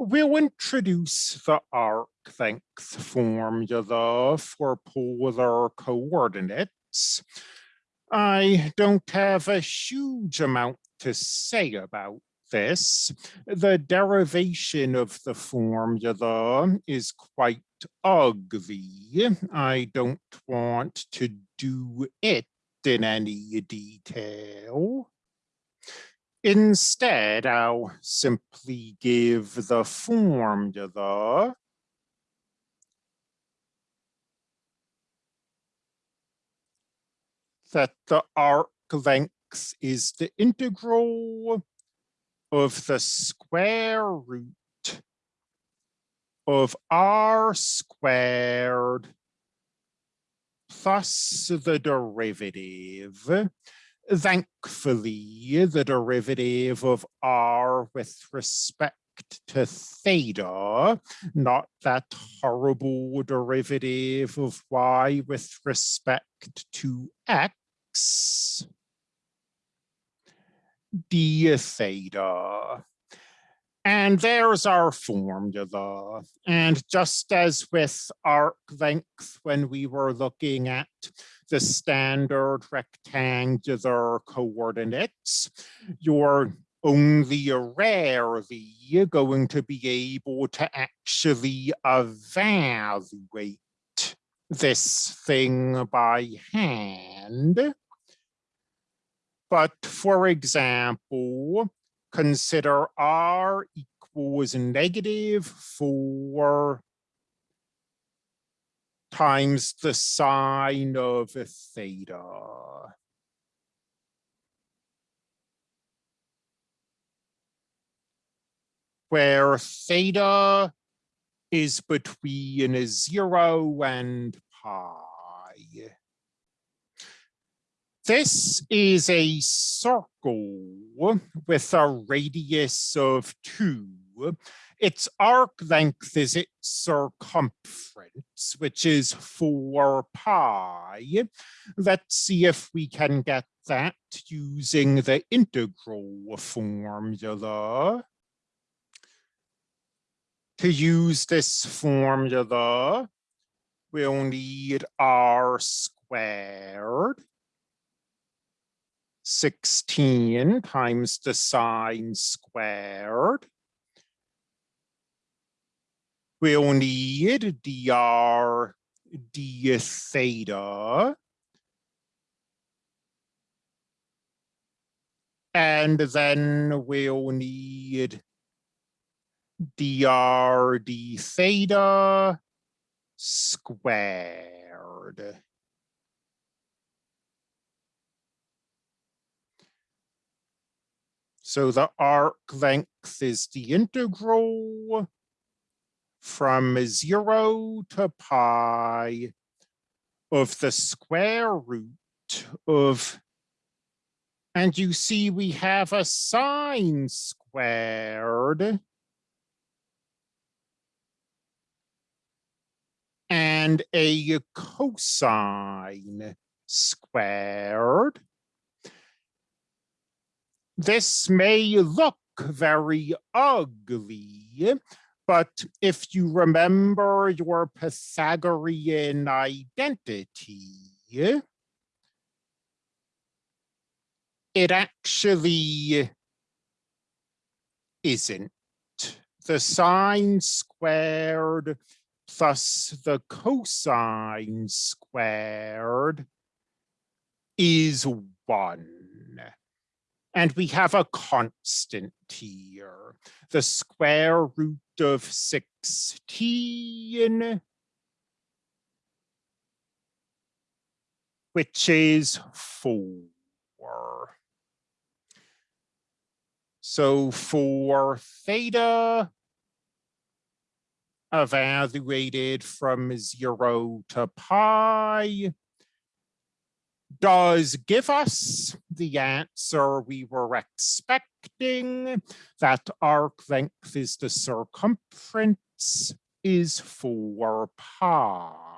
we'll introduce the arc length formula for polar coordinates. I don't have a huge amount to say about this. The derivation of the formula is quite ugly. I don't want to do it in any detail. Instead, I'll simply give the formula that the arc length is the integral of the square root of r squared plus the derivative Thankfully, the derivative of r with respect to theta, not that horrible derivative of y with respect to x, d theta. And there's our formula. And just as with arc length when we were looking at the standard rectangular coordinates, you're only rarely going to be able to actually evaluate this thing by hand. But for example, consider r equals negative 4 times the sine of theta. Where theta is between 0 and pi. This is a circle with a radius of 2 its arc length is its circumference, which is 4 pi. Let's see if we can get that using the integral formula. To use this formula, we'll need r squared 16 times the sine squared we'll need dr d theta. And then we'll need dr d theta squared. So the arc length is the integral from zero to pi of the square root of, and you see we have a sine squared and a cosine squared. This may look very ugly, but if you remember your Pythagorean identity, it actually isn't. The sine squared plus the cosine squared is one. And we have a constant here, the square root of 16, which is 4. So for theta, evaluated from 0 to pi, does give us the answer we were expecting, that arc length is the circumference is 4 pi.